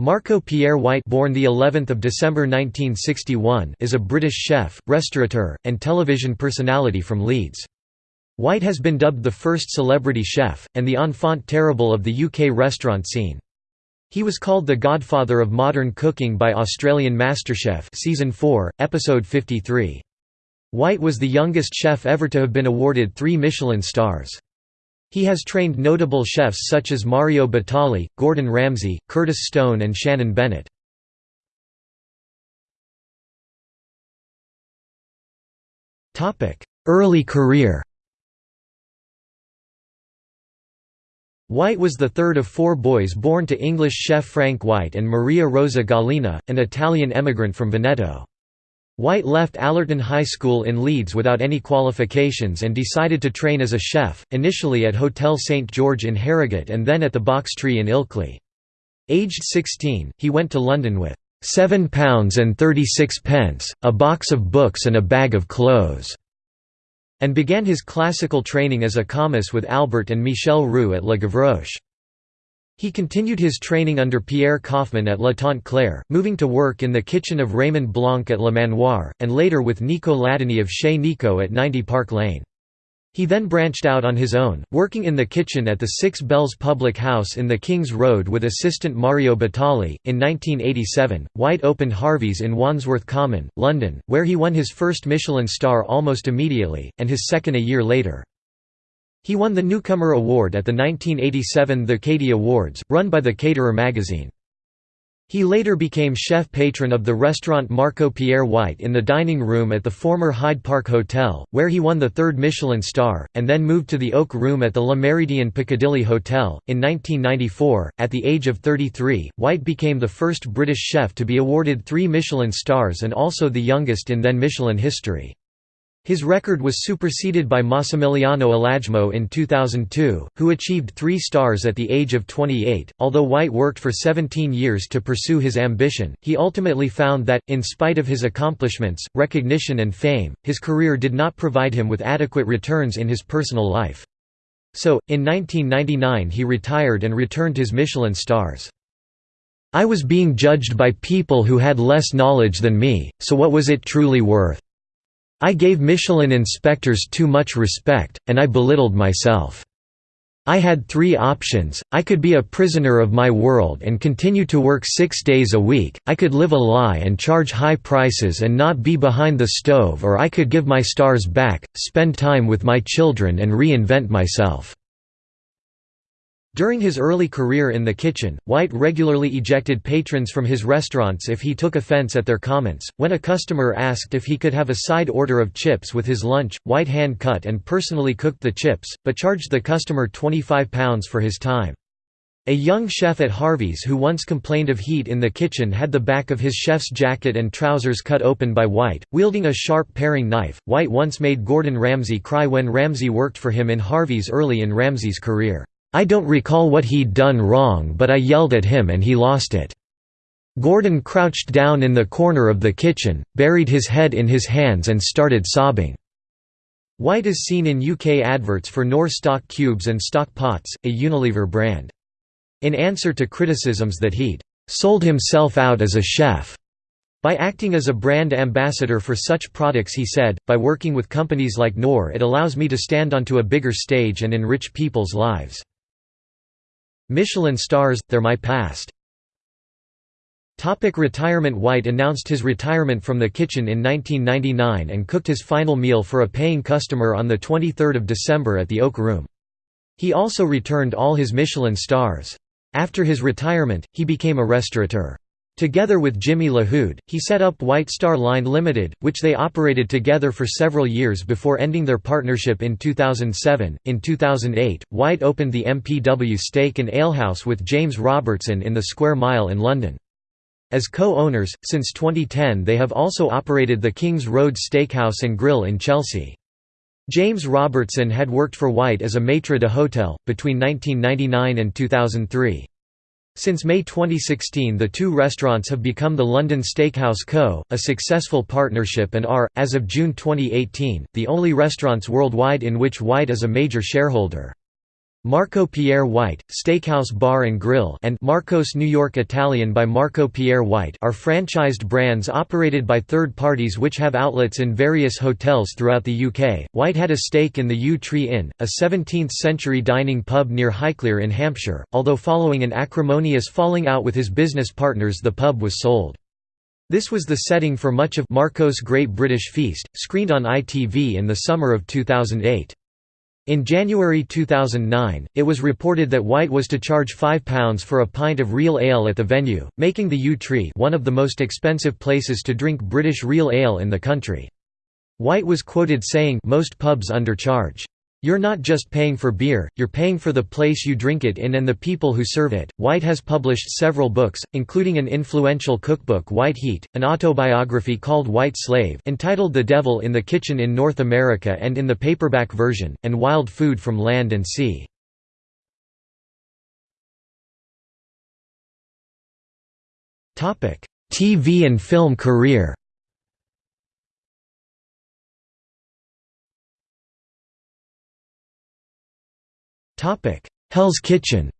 Marco Pierre White born the 11th of December 1961 is a British chef, restaurateur, and television personality from Leeds. White has been dubbed the first celebrity chef, and the enfant terrible of the UK restaurant scene. He was called the godfather of modern cooking by Australian MasterChef season 4, episode 53. White was the youngest chef ever to have been awarded three Michelin stars. He has trained notable chefs such as Mario Batali, Gordon Ramsay, Curtis Stone and Shannon Bennett. Early career White was the third of four boys born to English chef Frank White and Maria Rosa Gallina, an Italian emigrant from Veneto. White left Allerton High School in Leeds without any qualifications and decided to train as a chef, initially at Hotel St George in Harrogate and then at the Box Tree in Ilkley. Aged 16, he went to London with £7 and 36 pence, a box of books and a bag of clothes, and began his classical training as a commis with Albert and Michel Roux at Le Gavroche. He continued his training under Pierre Koffmann at La Tante Claire, moving to work in the kitchen of Raymond Blanc at Le Manoir, and later with Nico Ladenis of Chez Nico at 90 Park Lane. He then branched out on his own, working in the kitchen at the Six Bells Public House in the King's Road with assistant Mario Batali. In 1987, White opened Harvey's in Wandsworth Common, London, where he won his first Michelin star almost immediately, and his second a year later. He won the Newcomer Award at the 1987 The Catey Awards, run by the Caterer magazine. He later became chef patron of the restaurant Marco Pierre White in the dining room at the former Hyde Park Hotel, where he won the third Michelin star, and then moved to the Oak Room at the Le Méridien Piccadilly Hotel. In 1994, at the age of 33, White became the first British chef to be awarded three Michelin stars and also the youngest in then Michelin history. His record was superseded by Massimiliano Alajmo in 2002, who achieved three stars at the age of 28. Although White worked for 17 years to pursue his ambition, he ultimately found that, in spite of his accomplishments, recognition, and fame, his career did not provide him with adequate returns in his personal life. So, in 1999 he retired and returned his Michelin stars. I was being judged by people who had less knowledge than me, so what was it truly worth? I gave Michelin inspectors too much respect, and I belittled myself. I had three options, I could be a prisoner of my world and continue to work six days a week, I could live a lie and charge high prices and not be behind the stove or I could give my stars back, spend time with my children and reinvent myself. During his early career in the kitchen, White regularly ejected patrons from his restaurants if he took offense at their comments. When a customer asked if he could have a side order of chips with his lunch, White hand cut and personally cooked the chips, but charged the customer £25 for his time. A young chef at Harvey's who once complained of heat in the kitchen had the back of his chef's jacket and trousers cut open by White, wielding a sharp paring knife. White once made Gordon Ramsay cry when Ramsay worked for him in Harvey's early in Ramsay's career. I don't recall what he'd done wrong but I yelled at him and he lost it. Gordon crouched down in the corner of the kitchen, buried his head in his hands and started sobbing. White is seen in UK adverts for Knorr stock cubes and stock pots, a Unilever brand. In answer to criticisms that he'd sold himself out as a chef by acting as a brand ambassador for such products he said, by working with companies like Knorr it allows me to stand onto a bigger stage and enrich people's lives. Michelin stars, they're my past. Topic retirement White announced his retirement from the kitchen in 1999 and cooked his final meal for a paying customer on 23 December at the Oak Room. He also returned all his Michelin stars. After his retirement, he became a restaurateur. Together with Jimmy Lahoud, he set up White Star Line Limited, which they operated together for several years before ending their partnership in 2007. In 2008, White opened the MPW Steak and Alehouse with James Robertson in the Square Mile in London. As co-owners, since 2010 they have also operated the King's Road Steakhouse and Grill in Chelsea. James Robertson had worked for White as a maître d'hôtel, between 1999 and 2003. Since May 2016 the two restaurants have become the London Steakhouse Co., a successful partnership and are, as of June 2018, the only restaurants worldwide in which White is a major shareholder. Marco Pierre White, Steakhouse Bar and Grill and Marco's New York Italian by Marco Pierre White are franchised brands operated by third parties which have outlets in various hotels throughout the UK. White had a stake in the Yew Tree Inn, a 17th-century dining pub near Highclere in Hampshire, although following an acrimonious falling out with his business partners the pub was sold. This was the setting for much of Marco's Great British Feast, screened on ITV in the summer of 2008. In January 2009, it was reported that White was to charge £5 for a pint of real ale at the venue, making the Yew Tree one of the most expensive places to drink British real ale in the country. White was quoted saying most pubs undercharge. You're not just paying for beer, you're paying for the place you drink it in and the people who serve it. White has published several books, including an influential cookbook White Heat, an autobiography called White Slave entitled The Devil in the Kitchen in North America and in the paperback version, and Wild Food from Land and Sea. TV and film career Hell's Kitchen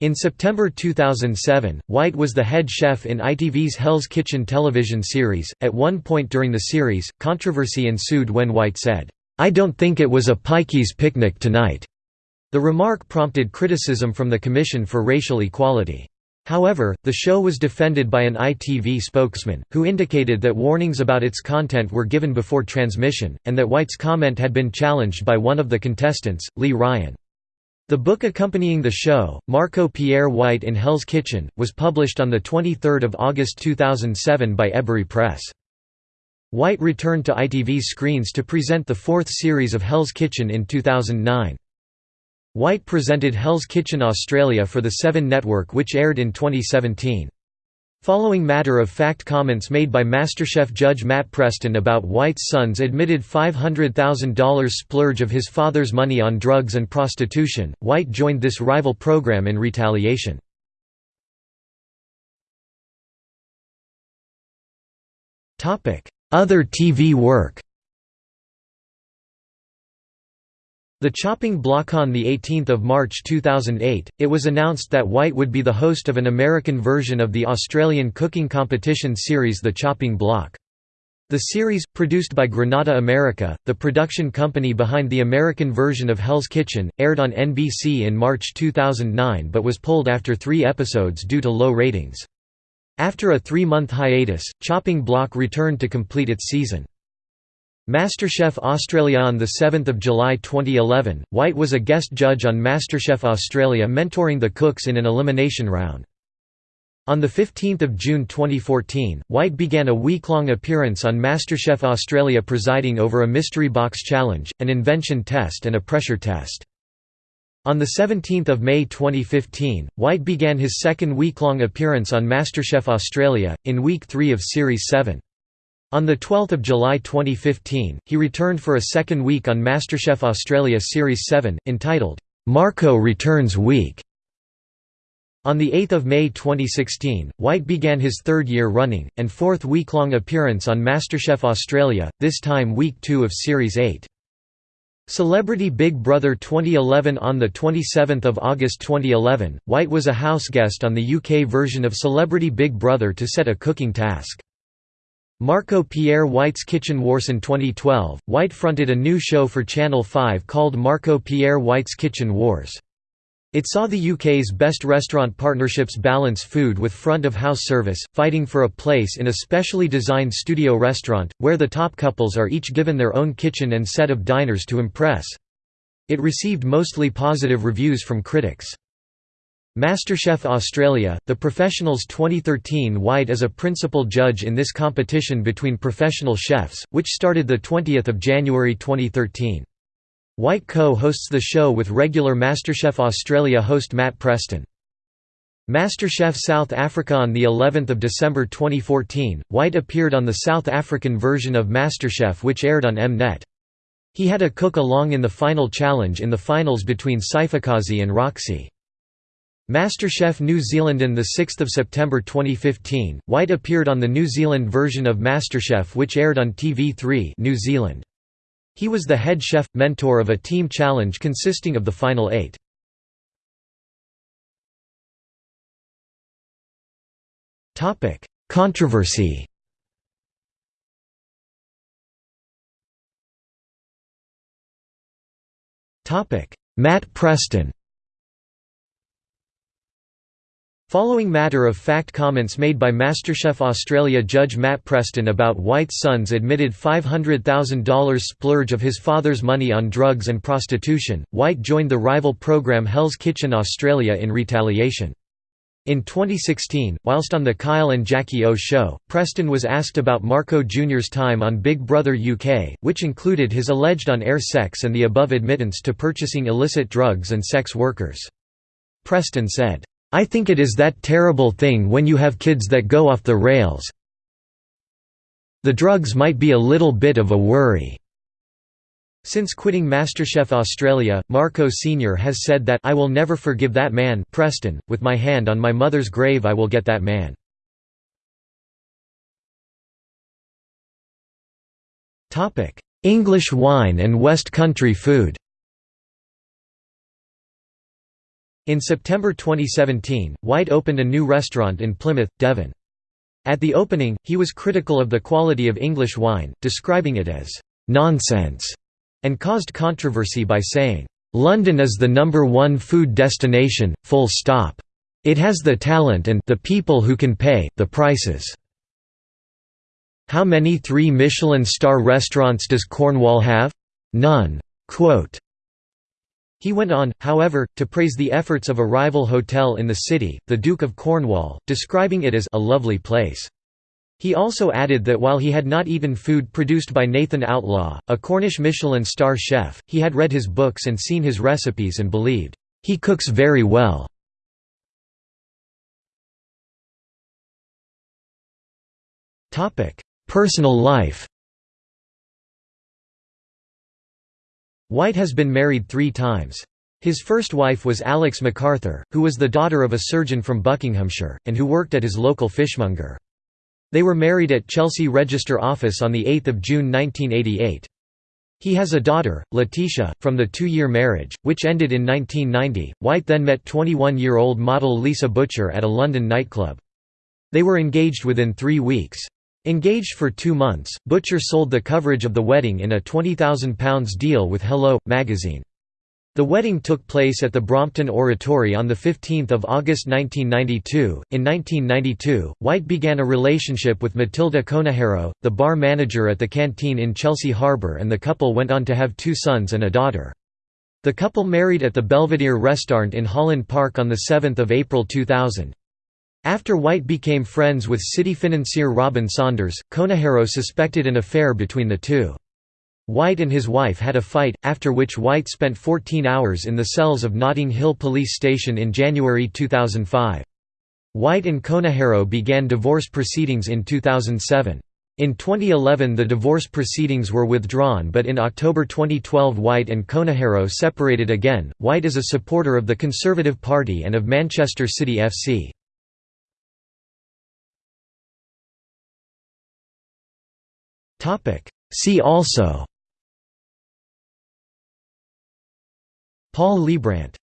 In September 2007, White was the head chef in ITV's Hell's Kitchen television series. At one point during the series, controversy ensued when White said, I don't think it was a pikeys picnic tonight. The remark prompted criticism from the Commission for Racial Equality. However, the show was defended by an ITV spokesman, who indicated that warnings about its content were given before transmission, and that White's comment had been challenged by one of the contestants, Lee Ryan. The book accompanying the show, Marco Pierre White in Hell's Kitchen, was published on 23 August 2007 by Ebury Press. White returned to ITV's screens to present the fourth series of Hell's Kitchen in 2009. White presented Hell's Kitchen Australia for the Seven Network which aired in 2017. Following matter-of-fact comments made by MasterChef judge Matt Preston about White's son's admitted $500,000 splurge of his father's money on drugs and prostitution, White joined this rival program in retaliation. Other TV work The Chopping Block on 18 March 2008, it was announced that White would be the host of an American version of the Australian cooking competition series The Chopping Block. The series, produced by Granada America, the production company behind the American version of Hell's Kitchen, aired on NBC in March 2009 but was pulled after three episodes due to low ratings. After a three-month hiatus, Chopping Block returned to complete its season. MasterChef Australia On 7 July 2011, White was a guest judge on MasterChef Australia mentoring the cooks in an elimination round. On 15 June 2014, White began a week-long appearance on MasterChef Australia presiding over a mystery box challenge, an invention test and a pressure test. On 17 May 2015, White began his second week-long appearance on MasterChef Australia, in Week 3 of Series 7. On 12 July 2015, he returned for a second week on MasterChef Australia Series 7, entitled, "'Marco Returns Week". On 8 May 2016, White began his third year running, and fourth week-long appearance on MasterChef Australia, this time week 2 of Series 8. Celebrity Big Brother 2011 On 27 August 2011, White was a house guest on the UK version of Celebrity Big Brother to set a cooking task. Marco Pierre White's Kitchen Wars in 2012, White fronted a new show for Channel 5 called Marco Pierre White's Kitchen Wars. It saw the UK's best restaurant partnerships balance food with front-of-house service, fighting for a place in a specially designed studio restaurant, where the top couples are each given their own kitchen and set of diners to impress. It received mostly positive reviews from critics. MasterChef Australia, the professionals 2013 White as a principal judge in this competition between professional chefs, which started 20 January 2013. White co-hosts the show with regular MasterChef Australia host Matt Preston. MasterChef South Africa On the 11th of December 2014, White appeared on the South African version of MasterChef which aired on Mnet. He had a cook along in the final challenge in the finals between Siphokazi and Roxy. MasterChef New Zealand On 6 September 2015, White appeared on the New Zealand version of MasterChef which aired on TV3 New Zealand. He was the head chef, mentor of a team challenge consisting of the final eight. Controversy Matt Preston Following matter-of-fact comments made by MasterChef Australia judge Matt Preston about White's son's admitted $500,000 splurge of his father's money on drugs and prostitution, White joined the rival program Hell's Kitchen Australia in retaliation. In 2016, whilst on the Kyle and Jackie O show, Preston was asked about Marco Jr.'s time on Big Brother UK, which included his alleged on-air sex and the above admittance to purchasing illicit drugs and sex workers. Preston said, I think it is that terrible thing when you have kids that go off the rails. The drugs might be a little bit of a worry. Since quitting MasterChef Australia, Marco Sr. has said that I will never forgive that man Preston, with my hand on my mother's grave I will get that man. English wine and West Country food In September 2017, White opened a new restaurant in Plymouth, Devon. At the opening, he was critical of the quality of English wine, describing it as «nonsense» and caused controversy by saying, «London is the number one food destination, full stop. It has the talent and the people who can pay, the prices. How many three Michelin star restaurants does Cornwall have? None." Quote, he went on, however, to praise the efforts of a rival hotel in the city, the Duke of Cornwall, describing it as a lovely place. He also added that while he had not eaten food produced by Nathan Outlaw, a Cornish Michelin star chef, he had read his books and seen his recipes and believed, "...he cooks very well." Personal life White has been married three times. His first wife was Alex MacArthur, who was the daughter of a surgeon from Buckinghamshire, and who worked at his local fishmonger. They were married at Chelsea Register Office on 8 June 1988. He has a daughter, Letitia, from the two-year marriage, which ended in 1990. White then met 21-year-old model Lisa Butcher at a London nightclub. They were engaged within three weeks. Engaged for two months, Butcher sold the coverage of the wedding in a £20,000 deal with Hello! magazine. The wedding took place at the Brompton Oratory on 15 August 1992. In 1992, White began a relationship with Matilda Conejero, the bar manager at the canteen in Chelsea Harbour and the couple went on to have two sons and a daughter. The couple married at the Belvedere Restaurant in Holland Park on 7 April 2000. After White became friends with city financier Robin Saunders, Conejero suspected an affair between the two. White and his wife had a fight, after which White spent 14 hours in the cells of Notting Hill Police Station in January 2005. White and Conejero began divorce proceedings in 2007. In 2011 the divorce proceedings were withdrawn but in October 2012 White and Conejero separated again. White is a supporter of the Conservative Party and of Manchester City FC. See also. Paul Liebrandt